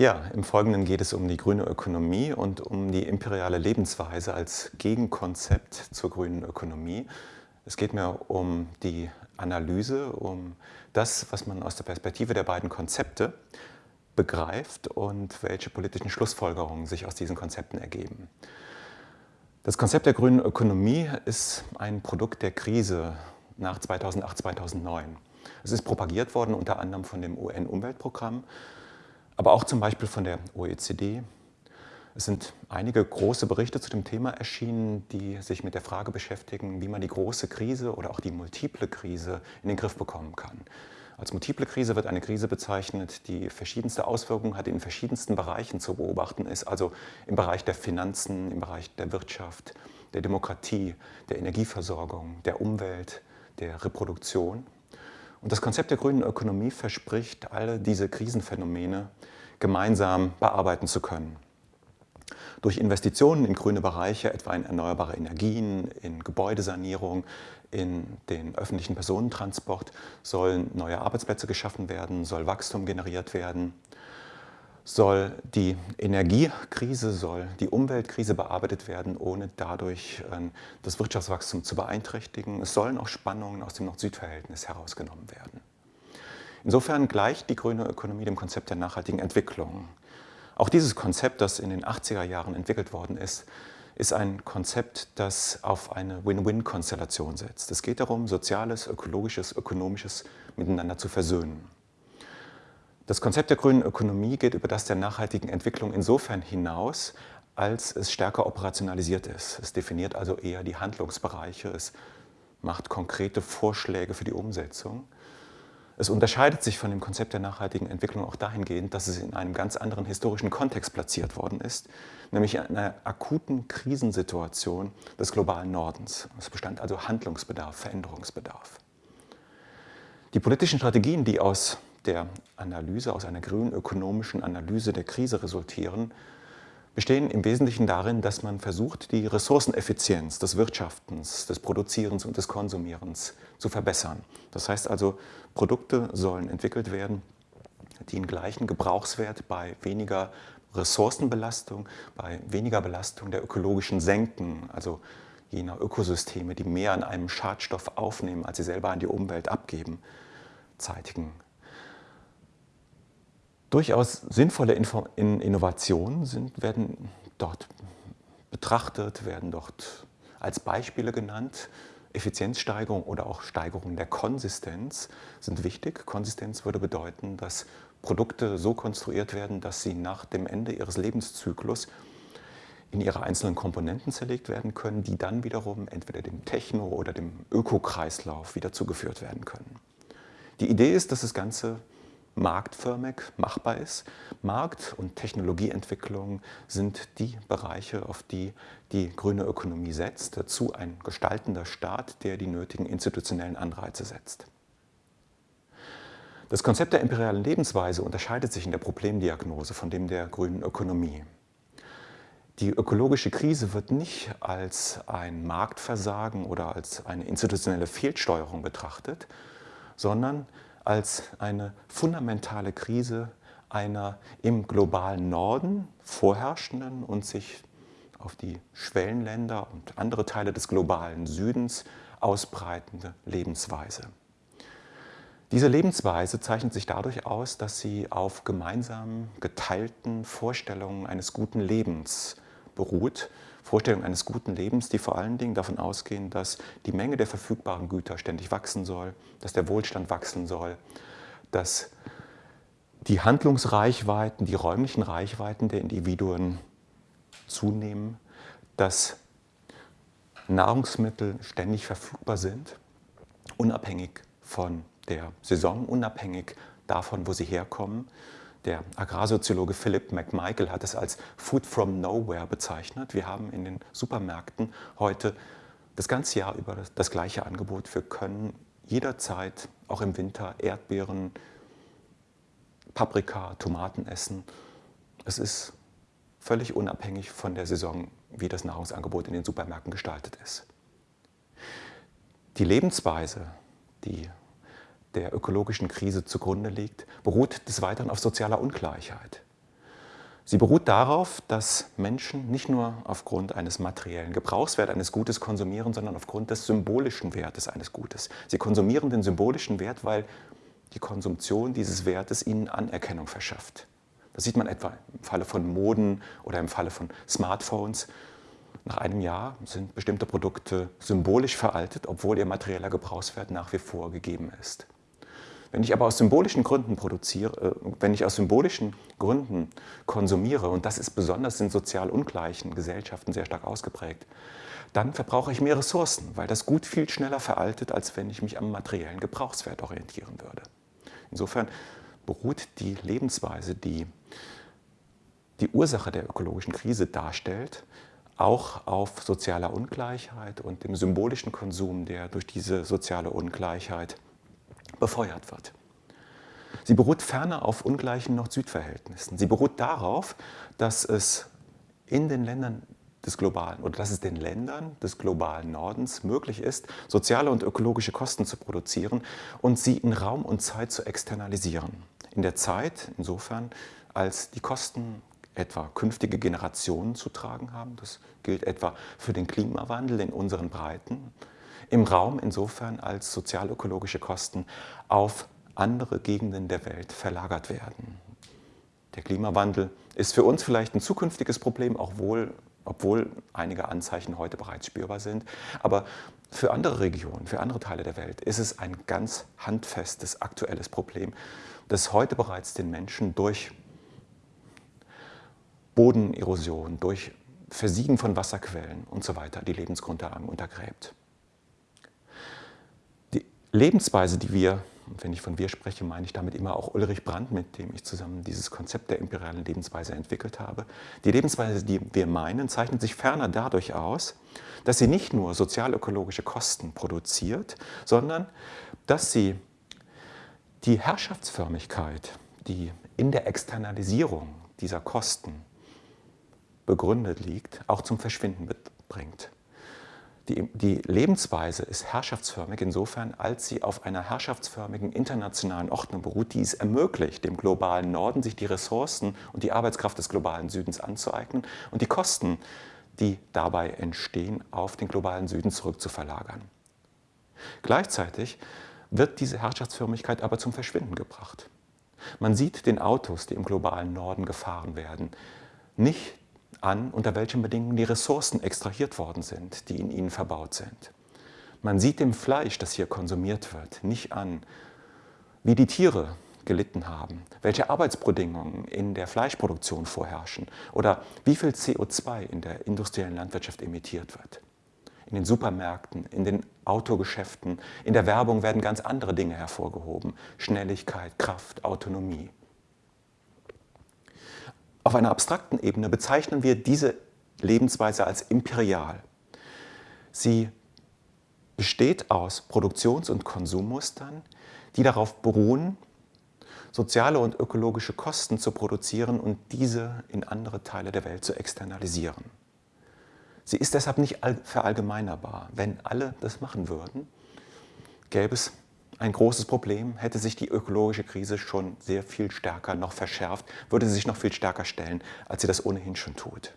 Ja, im Folgenden geht es um die grüne Ökonomie und um die imperiale Lebensweise als Gegenkonzept zur grünen Ökonomie. Es geht mir um die Analyse, um das, was man aus der Perspektive der beiden Konzepte begreift und welche politischen Schlussfolgerungen sich aus diesen Konzepten ergeben. Das Konzept der grünen Ökonomie ist ein Produkt der Krise nach 2008, 2009. Es ist propagiert worden unter anderem von dem UN-Umweltprogramm aber auch zum Beispiel von der OECD. Es sind einige große Berichte zu dem Thema erschienen, die sich mit der Frage beschäftigen, wie man die große Krise oder auch die multiple Krise in den Griff bekommen kann. Als multiple Krise wird eine Krise bezeichnet, die verschiedenste Auswirkungen hat, in verschiedensten Bereichen zu beobachten ist, also im Bereich der Finanzen, im Bereich der Wirtschaft, der Demokratie, der Energieversorgung, der Umwelt, der Reproduktion. Und das Konzept der grünen Ökonomie verspricht, alle diese Krisenphänomene gemeinsam bearbeiten zu können. Durch Investitionen in grüne Bereiche, etwa in erneuerbare Energien, in Gebäudesanierung, in den öffentlichen Personentransport, sollen neue Arbeitsplätze geschaffen werden, soll Wachstum generiert werden soll die Energiekrise, soll die Umweltkrise bearbeitet werden, ohne dadurch ähm, das Wirtschaftswachstum zu beeinträchtigen. Es sollen auch Spannungen aus dem Nord-Süd-Verhältnis herausgenommen werden. Insofern gleicht die grüne Ökonomie dem Konzept der nachhaltigen Entwicklung. Auch dieses Konzept, das in den 80er Jahren entwickelt worden ist, ist ein Konzept, das auf eine Win-Win-Konstellation setzt. Es geht darum, Soziales, Ökologisches, Ökonomisches miteinander zu versöhnen. Das Konzept der grünen Ökonomie geht über das der nachhaltigen Entwicklung insofern hinaus, als es stärker operationalisiert ist. Es definiert also eher die Handlungsbereiche, es macht konkrete Vorschläge für die Umsetzung. Es unterscheidet sich von dem Konzept der nachhaltigen Entwicklung auch dahingehend, dass es in einem ganz anderen historischen Kontext platziert worden ist, nämlich in einer akuten Krisensituation des globalen Nordens. Es bestand also Handlungsbedarf, Veränderungsbedarf. Die politischen Strategien, die aus der Analyse, aus einer grünen ökonomischen Analyse der Krise resultieren, bestehen im Wesentlichen darin, dass man versucht, die Ressourceneffizienz des Wirtschaftens, des Produzierens und des Konsumierens zu verbessern. Das heißt also, Produkte sollen entwickelt werden, die einen gleichen Gebrauchswert bei weniger Ressourcenbelastung, bei weniger Belastung der ökologischen Senken, also jener Ökosysteme, die mehr an einem Schadstoff aufnehmen, als sie selber an die Umwelt abgeben, zeitigen durchaus sinnvolle Innovationen sind, werden dort betrachtet, werden dort als Beispiele genannt. Effizienzsteigerung oder auch Steigerung der Konsistenz sind wichtig. Konsistenz würde bedeuten, dass Produkte so konstruiert werden, dass sie nach dem Ende ihres Lebenszyklus in ihre einzelnen Komponenten zerlegt werden können, die dann wiederum entweder dem Techno- oder dem Ökokreislauf wieder zugeführt werden können. Die Idee ist, dass das Ganze marktförmig machbar ist. Markt- und Technologieentwicklung sind die Bereiche, auf die die grüne Ökonomie setzt. Dazu ein gestaltender Staat, der die nötigen institutionellen Anreize setzt. Das Konzept der imperialen Lebensweise unterscheidet sich in der Problemdiagnose von dem der grünen Ökonomie. Die ökologische Krise wird nicht als ein Marktversagen oder als eine institutionelle Fehlsteuerung betrachtet, sondern als eine fundamentale Krise einer im globalen Norden vorherrschenden und sich auf die Schwellenländer und andere Teile des globalen Südens ausbreitende Lebensweise. Diese Lebensweise zeichnet sich dadurch aus, dass sie auf gemeinsam geteilten Vorstellungen eines guten Lebens beruht Vorstellung eines guten Lebens, die vor allen Dingen davon ausgehen, dass die Menge der verfügbaren Güter ständig wachsen soll, dass der Wohlstand wachsen soll, dass die Handlungsreichweiten, die räumlichen Reichweiten der Individuen zunehmen, dass Nahrungsmittel ständig verfügbar sind, unabhängig von der Saison, unabhängig davon, wo sie herkommen, der Agrarsoziologe Philip McMichael hat es als Food from Nowhere bezeichnet. Wir haben in den Supermärkten heute das ganze Jahr über das, das gleiche Angebot. Wir können jederzeit, auch im Winter, Erdbeeren, Paprika, Tomaten essen. Es ist völlig unabhängig von der Saison, wie das Nahrungsangebot in den Supermärkten gestaltet ist. Die Lebensweise, die der ökologischen Krise zugrunde liegt, beruht des Weiteren auf sozialer Ungleichheit. Sie beruht darauf, dass Menschen nicht nur aufgrund eines materiellen Gebrauchswerts eines Gutes konsumieren, sondern aufgrund des symbolischen Wertes eines Gutes. Sie konsumieren den symbolischen Wert, weil die Konsumtion dieses Wertes ihnen Anerkennung verschafft. Das sieht man etwa im Falle von Moden oder im Falle von Smartphones. Nach einem Jahr sind bestimmte Produkte symbolisch veraltet, obwohl ihr materieller Gebrauchswert nach wie vor gegeben ist. Wenn ich aber aus symbolischen Gründen produziere, äh, wenn ich aus symbolischen Gründen konsumiere, und das ist besonders in sozial ungleichen Gesellschaften sehr stark ausgeprägt, dann verbrauche ich mehr Ressourcen, weil das Gut viel schneller veraltet, als wenn ich mich am materiellen Gebrauchswert orientieren würde. Insofern beruht die Lebensweise, die die Ursache der ökologischen Krise darstellt, auch auf sozialer Ungleichheit und dem symbolischen Konsum, der durch diese soziale Ungleichheit befeuert wird. Sie beruht ferner auf ungleichen Nord-Süd-Verhältnissen. Sie beruht darauf, dass es in den Ländern des globalen oder dass es den Ländern des globalen Nordens möglich ist, soziale und ökologische Kosten zu produzieren und sie in Raum und Zeit zu externalisieren. In der Zeit insofern, als die Kosten etwa künftige Generationen zu tragen haben. Das gilt etwa für den Klimawandel in unseren Breiten. Im Raum insofern, als sozialökologische Kosten auf andere Gegenden der Welt verlagert werden. Der Klimawandel ist für uns vielleicht ein zukünftiges Problem, auch wohl obwohl einige Anzeichen heute bereits spürbar sind. Aber für andere Regionen, für andere Teile der Welt ist es ein ganz handfestes, aktuelles Problem, das heute bereits den Menschen durch Bodenerosion, durch Versiegen von Wasserquellen und so weiter die Lebensgrundlagen untergräbt. Lebensweise, die wir und wenn ich von wir spreche, meine ich damit immer auch Ulrich Brandt, mit dem ich zusammen dieses Konzept der imperialen Lebensweise entwickelt habe. Die Lebensweise, die wir meinen, zeichnet sich ferner dadurch aus, dass sie nicht nur sozialökologische Kosten produziert, sondern dass sie die Herrschaftsförmigkeit, die in der Externalisierung dieser Kosten begründet liegt, auch zum Verschwinden bringt. Die, die, Lebensweise ist herrschaftsförmig insofern, als sie auf einer herrschaftsförmigen internationalen Ordnung beruht, die es ermöglicht, dem globalen Norden sich die Ressourcen und die Arbeitskraft des globalen Südens anzueignen und die Kosten, die dabei entstehen, auf den globalen Süden zurückzuverlagern. Gleichzeitig wird diese Herrschaftsförmigkeit aber zum Verschwinden gebracht. Man sieht den Autos, die im globalen Norden gefahren werden, nicht an, unter welchen Bedingungen die Ressourcen extrahiert worden sind, die in ihnen verbaut sind. Man sieht dem Fleisch, das hier konsumiert wird, nicht an, wie die Tiere gelitten haben, welche Arbeitsbedingungen in der Fleischproduktion vorherrschen oder wie viel CO2 in der industriellen Landwirtschaft emittiert wird. In den Supermärkten, in den Autogeschäften, in der Werbung werden ganz andere Dinge hervorgehoben. Schnelligkeit, Kraft, Autonomie. Auf einer abstrakten Ebene bezeichnen wir diese Lebensweise als imperial. Sie besteht aus Produktions- und Konsummustern, die darauf beruhen, soziale und ökologische Kosten zu produzieren und diese in andere Teile der Welt zu externalisieren. Sie ist deshalb nicht verallgemeinerbar. Wenn alle das machen würden, gäbe es ein großes Problem, hätte sich die ökologische Krise schon sehr viel stärker noch verschärft, würde sie sich noch viel stärker stellen, als sie das ohnehin schon tut.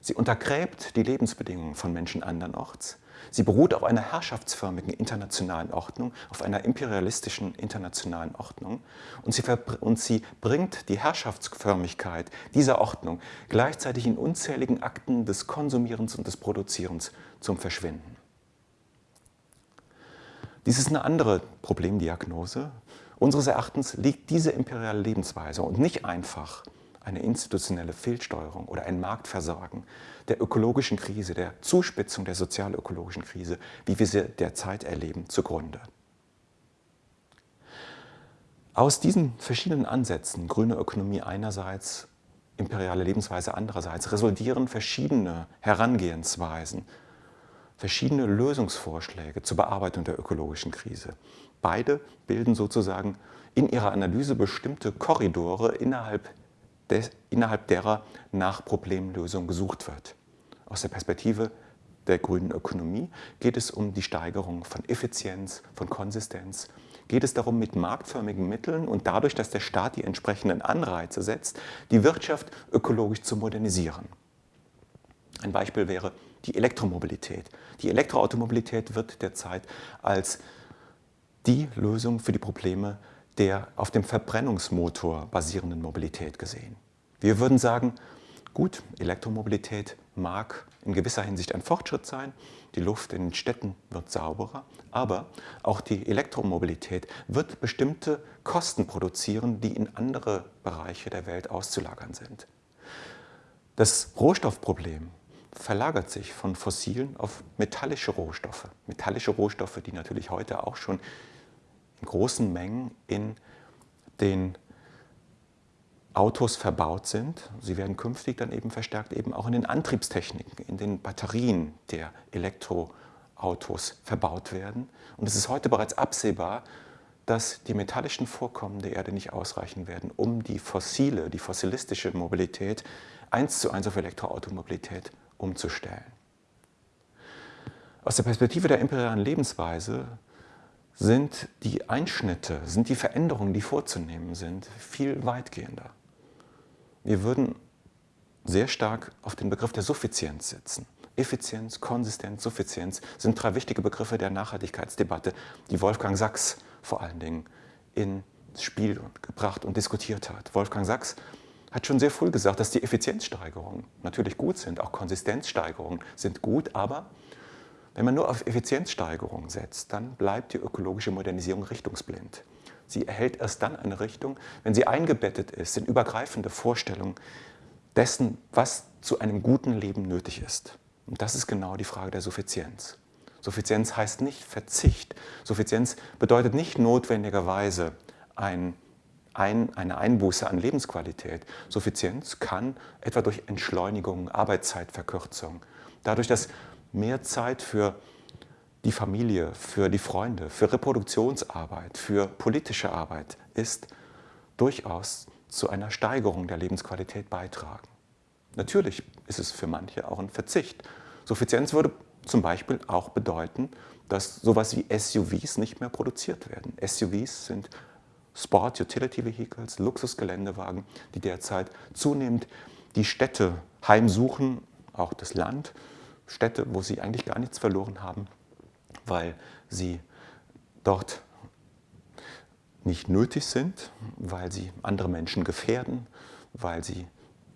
Sie untergräbt die Lebensbedingungen von Menschen andernorts. Sie beruht auf einer herrschaftsförmigen internationalen Ordnung, auf einer imperialistischen internationalen Ordnung und sie, und sie bringt die Herrschaftsförmigkeit dieser Ordnung gleichzeitig in unzähligen Akten des Konsumierens und des Produzierens zum Verschwinden. Dies ist eine andere Problemdiagnose. Unseres Erachtens liegt diese imperiale Lebensweise und nicht einfach eine institutionelle Fehlsteuerung oder ein Marktversagen der ökologischen Krise, der Zuspitzung der sozial-ökologischen Krise, wie wir sie derzeit erleben, zugrunde. Aus diesen verschiedenen Ansätzen, grüne Ökonomie einerseits, imperiale Lebensweise andererseits, resultieren verschiedene Herangehensweisen verschiedene Lösungsvorschläge zur Bearbeitung der ökologischen Krise. Beide bilden sozusagen in ihrer Analyse bestimmte Korridore, innerhalb, des, innerhalb derer nach Problemlösung gesucht wird. Aus der Perspektive der grünen Ökonomie geht es um die Steigerung von Effizienz, von Konsistenz, geht es darum, mit marktförmigen Mitteln und dadurch, dass der Staat die entsprechenden Anreize setzt, die Wirtschaft ökologisch zu modernisieren. Ein Beispiel wäre die Elektromobilität. Die Elektroautomobilität wird derzeit als die Lösung für die Probleme der auf dem Verbrennungsmotor basierenden Mobilität gesehen. Wir würden sagen, gut, Elektromobilität mag in gewisser Hinsicht ein Fortschritt sein, die Luft in den Städten wird sauberer, aber auch die Elektromobilität wird bestimmte Kosten produzieren, die in andere Bereiche der Welt auszulagern sind. Das Rohstoffproblem verlagert sich von fossilen auf metallische Rohstoffe. Metallische Rohstoffe, die natürlich heute auch schon in großen Mengen in den Autos verbaut sind. Sie werden künftig dann eben verstärkt eben auch in den Antriebstechniken, in den Batterien der Elektroautos verbaut werden. Und es ist heute bereits absehbar, dass die metallischen Vorkommen der Erde nicht ausreichen werden, um die fossile, die fossilistische Mobilität eins zu eins auf Elektroautomobilität umzustellen. Aus der Perspektive der imperialen Lebensweise sind die Einschnitte, sind die Veränderungen, die vorzunehmen sind, viel weitgehender. Wir würden sehr stark auf den Begriff der Suffizienz setzen. Effizienz, Konsistenz, Suffizienz sind drei wichtige Begriffe der Nachhaltigkeitsdebatte, die Wolfgang Sachs vor allen Dingen ins Spiel gebracht und diskutiert hat. Wolfgang Sachs hat schon sehr früh gesagt, dass die Effizienzsteigerungen natürlich gut sind, auch Konsistenzsteigerungen sind gut, aber wenn man nur auf Effizienzsteigerung setzt, dann bleibt die ökologische Modernisierung richtungsblind. Sie erhält erst dann eine Richtung, wenn sie eingebettet ist in übergreifende Vorstellungen dessen, was zu einem guten Leben nötig ist. Und das ist genau die Frage der Suffizienz. Suffizienz heißt nicht Verzicht. Suffizienz bedeutet nicht notwendigerweise ein, ein, eine Einbuße an Lebensqualität. Suffizienz kann etwa durch Entschleunigung, Arbeitszeitverkürzung, dadurch, dass mehr Zeit für die Familie, für die Freunde, für Reproduktionsarbeit, für politische Arbeit ist, durchaus zu einer Steigerung der Lebensqualität beitragen. Natürlich ist es für manche auch ein Verzicht. Suffizienz würde zum Beispiel auch bedeuten, dass sowas wie SUVs nicht mehr produziert werden. SUVs sind Sport Utility Vehicles, Luxusgeländewagen, die derzeit zunehmend die Städte heimsuchen, auch das Land, Städte, wo sie eigentlich gar nichts verloren haben, weil sie dort nicht nötig sind, weil sie andere Menschen gefährden, weil sie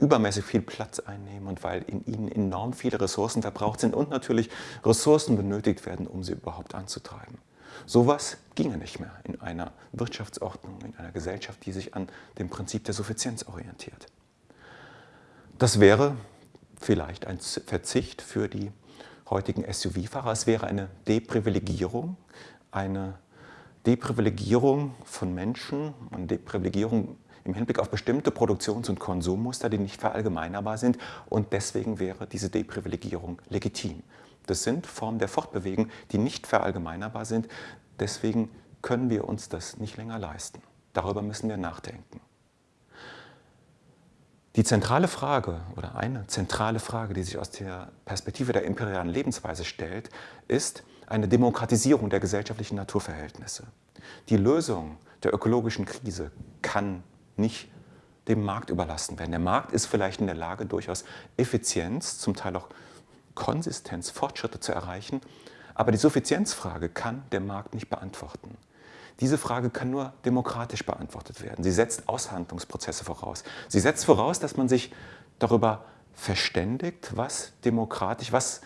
übermäßig viel Platz einnehmen und weil in ihnen enorm viele Ressourcen verbraucht sind und natürlich Ressourcen benötigt werden, um sie überhaupt anzutreiben. Sowas ginge nicht mehr in einer Wirtschaftsordnung, in einer Gesellschaft, die sich an dem Prinzip der Suffizienz orientiert. Das wäre vielleicht ein Verzicht für die heutigen SUV-Fahrer. Es wäre eine Deprivilegierung, eine Deprivilegierung von Menschen, eine Deprivilegierung im Hinblick auf bestimmte Produktions- und Konsummuster, die nicht verallgemeinerbar sind. Und deswegen wäre diese Deprivilegierung legitim. Das sind Formen der Fortbewegung, die nicht verallgemeinerbar sind. Deswegen können wir uns das nicht länger leisten. Darüber müssen wir nachdenken. Die zentrale Frage oder eine zentrale Frage, die sich aus der Perspektive der imperialen Lebensweise stellt, ist eine Demokratisierung der gesellschaftlichen Naturverhältnisse. Die Lösung der ökologischen Krise kann nicht dem Markt überlassen werden. Der Markt ist vielleicht in der Lage, durchaus Effizienz, zum Teil auch Konsistenz, Fortschritte zu erreichen, aber die Suffizienzfrage kann der Markt nicht beantworten. Diese Frage kann nur demokratisch beantwortet werden. Sie setzt Aushandlungsprozesse voraus. Sie setzt voraus, dass man sich darüber verständigt, was demokratisch, was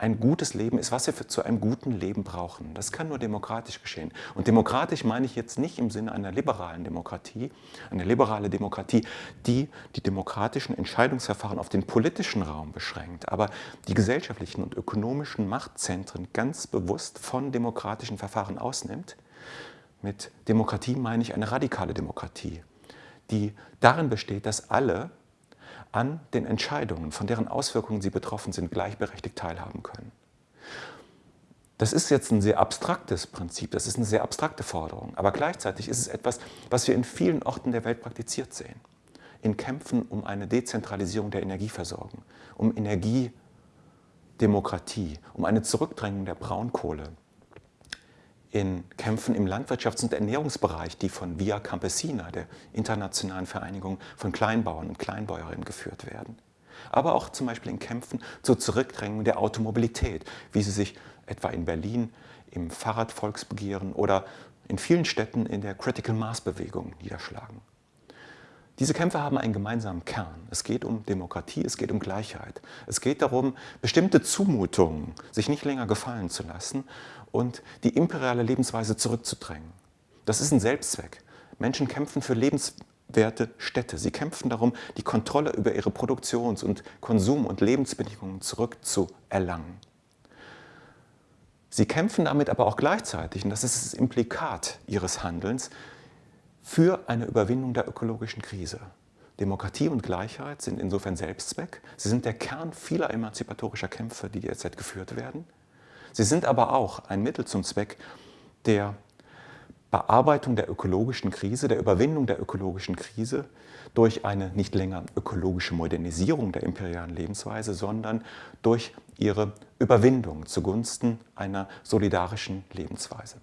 ein gutes Leben ist, was wir zu einem guten Leben brauchen. Das kann nur demokratisch geschehen. Und demokratisch meine ich jetzt nicht im Sinne einer liberalen Demokratie, eine liberale Demokratie, die die demokratischen Entscheidungsverfahren auf den politischen Raum beschränkt, aber die gesellschaftlichen und ökonomischen Machtzentren ganz bewusst von demokratischen Verfahren ausnimmt mit Demokratie meine ich eine radikale Demokratie, die darin besteht, dass alle an den Entscheidungen, von deren Auswirkungen sie betroffen sind, gleichberechtigt teilhaben können. Das ist jetzt ein sehr abstraktes Prinzip, das ist eine sehr abstrakte Forderung, aber gleichzeitig ist es etwas, was wir in vielen Orten der Welt praktiziert sehen. In Kämpfen um eine Dezentralisierung der Energieversorgung, um Energiedemokratie, um eine Zurückdrängung der Braunkohle, in Kämpfen im Landwirtschafts- und Ernährungsbereich, die von Via Campesina, der internationalen Vereinigung von Kleinbauern und Kleinbäuerinnen, geführt werden. Aber auch zum Beispiel in Kämpfen zur Zurückdrängung der Automobilität, wie sie sich etwa in Berlin im Fahrradvolksbegehren oder in vielen Städten in der Critical Mass Bewegung niederschlagen. Diese Kämpfe haben einen gemeinsamen Kern. Es geht um Demokratie, es geht um Gleichheit. Es geht darum, bestimmte Zumutungen sich nicht länger gefallen zu lassen und die imperiale Lebensweise zurückzudrängen. Das ist ein Selbstzweck. Menschen kämpfen für lebenswerte Städte. Sie kämpfen darum, die Kontrolle über ihre Produktions- und Konsum- und Lebensbedingungen zurückzuerlangen. Sie kämpfen damit aber auch gleichzeitig, und das ist das Implikat ihres Handelns, für eine Überwindung der ökologischen Krise. Demokratie und Gleichheit sind insofern Selbstzweck. Sie sind der Kern vieler emanzipatorischer Kämpfe, die derzeit geführt werden. Sie sind aber auch ein Mittel zum Zweck der Bearbeitung der ökologischen Krise, der Überwindung der ökologischen Krise durch eine nicht länger ökologische Modernisierung der imperialen Lebensweise, sondern durch ihre Überwindung zugunsten einer solidarischen Lebensweise.